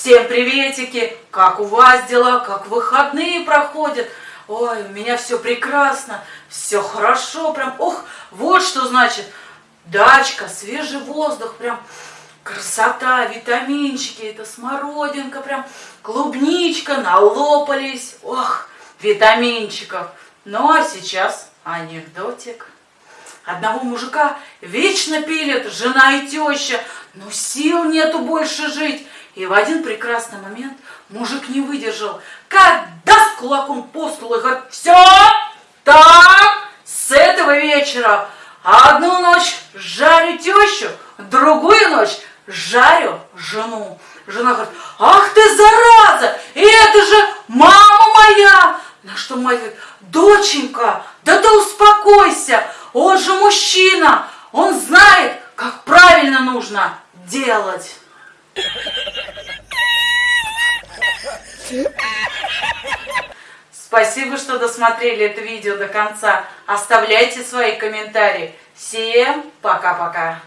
Всем приветики! Как у вас дела? Как выходные проходят? Ой, у меня все прекрасно, все хорошо, прям, ох, вот что значит дачка, свежий воздух, прям красота, витаминчики, это смородинка, прям клубничка, налопались, ох, витаминчиков. Ну а сейчас анекдотик. Одного мужика вечно пилят жена и теща, но сил нету больше жить. И в один прекрасный момент мужик не выдержал, как даст кулаком по столу и говорит, все, так, с этого вечера одну ночь жарю тещу, другую ночь жарю жену. Жена говорит, ах ты зараза, это же мама моя. На что мать говорит, доченька, да ты успокойся, он же мужчина, он знает, как правильно нужно делать. Спасибо, что досмотрели это видео до конца. Оставляйте свои комментарии. Всем пока-пока.